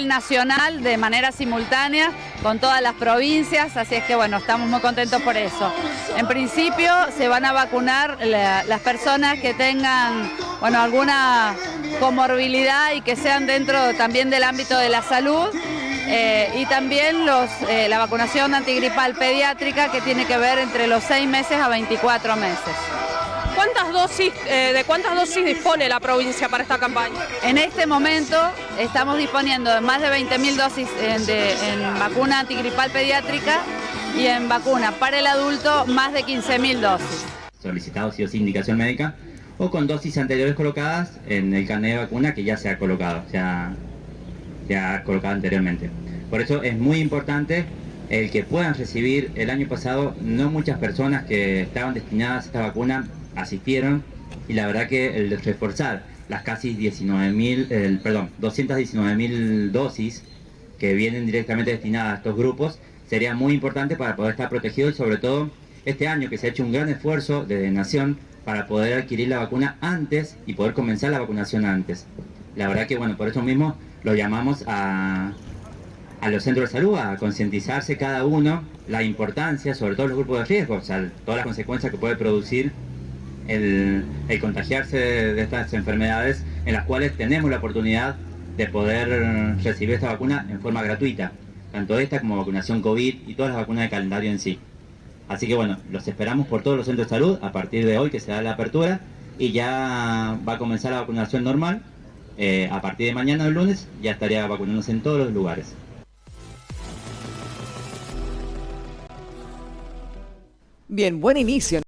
nacional de manera simultánea con todas las provincias, así es que bueno, estamos muy contentos por eso. En principio se van a vacunar las personas que tengan bueno, alguna comorbilidad y que sean dentro también del ámbito de la salud eh, y también eh, la vacunación antigripal pediátrica que tiene que ver entre los 6 meses a 24 meses. ¿Cuántas dosis, eh, ¿De cuántas dosis dispone la provincia para esta campaña? En este momento estamos disponiendo de más de 20.000 dosis en, en, vacuna antigripal pediátrica y en vacuna para el adulto más de 15.000 dosis. Solicitados y o sin indicación médica o con dosis anteriores colocadas en el carnet de vacuna que ya se ha colocado, se ha, se ha colocado anteriormente. Por eso es muy importante el que puedan recibir el año pasado no muchas personas que estaban destinadas a esta vacuna asistieron y la verdad que el reforzar las casi 19.000, perdón, 219.000 dosis que vienen directamente destinadas a estos grupos sería muy importante para poder estar protegido y sobre todo este año que se ha hecho un gran esfuerzo de Nación para poder adquirir la vacuna antes y poder comenzar la vacunación antes. La verdad que bueno, por eso mismo lo llamamos a, a los centros de salud a concientizarse cada uno la importancia, sobre todo los grupos de riesgo, o sea, todas las consecuencias que puede producir el, contagiarse de, estas enfermedades en las cuales tenemos la oportunidad de poder recibir esta vacuna en forma gratuita, tanto esta como vacunación COVID y todas las vacunas de calendario en sí. Así que bueno, los esperamos por todos los centros de salud a partir de hoy que se da la apertura y ya va a comenzar la vacunación normal. Eh, a partir de mañana, el lunes, ya estaría vacunándose en todos los lugares. Bien, buen inicio.